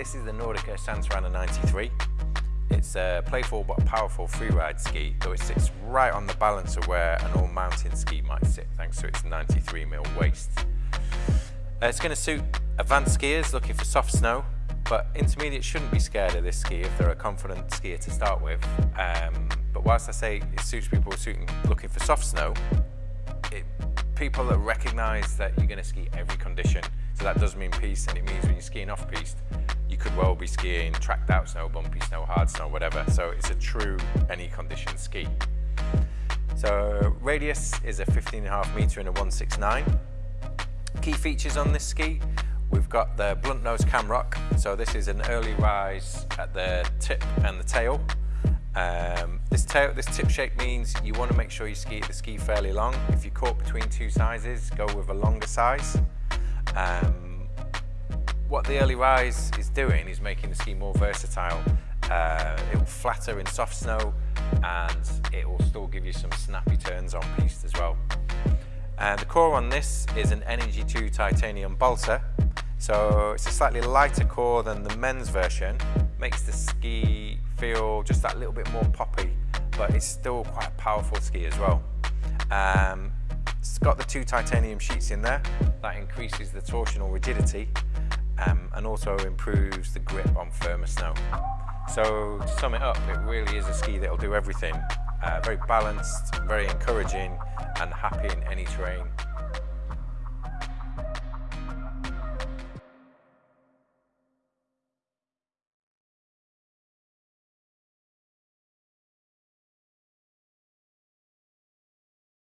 This is the Nordica Santa Ana 93. It's a playful but powerful freeride ski, though it sits right on the balance of where an all mountain ski might sit, thanks to its 93mm waist. Uh, it's going to suit advanced skiers looking for soft snow, but intermediate shouldn't be scared of this ski if they're a confident skier to start with. Um, but whilst I say it suits people suiting, looking for soft snow, it, people that recognise that you're going to ski every condition. So that does mean piste, and it means when you're skiing off piste, you could well be skiing tracked out snow, bumpy snow, hard snow, whatever. So it's a true any condition ski. So radius is a 15.5 metre and a 169. Key features on this ski, we've got the blunt nose camrock. So this is an early rise at the tip and the tail. Um, this, tail, this tip shape means you want to make sure you ski the ski fairly long. If you're caught between two sizes, go with a longer size. Um, what the early rise is doing is making the ski more versatile. Uh, it will flatter in soft snow and it will still give you some snappy turns on piste as well. And the core on this is an Energy 2 titanium balsa. So it's a slightly lighter core than the men's version. Makes the ski feel just that little bit more poppy, but it's still quite a powerful ski as well. Um, it's got the two titanium sheets in there. That increases the torsional rigidity um, and also improves the grip on firmer snow. So to sum it up, it really is a ski that will do everything. Uh, very balanced, very encouraging and happy in any terrain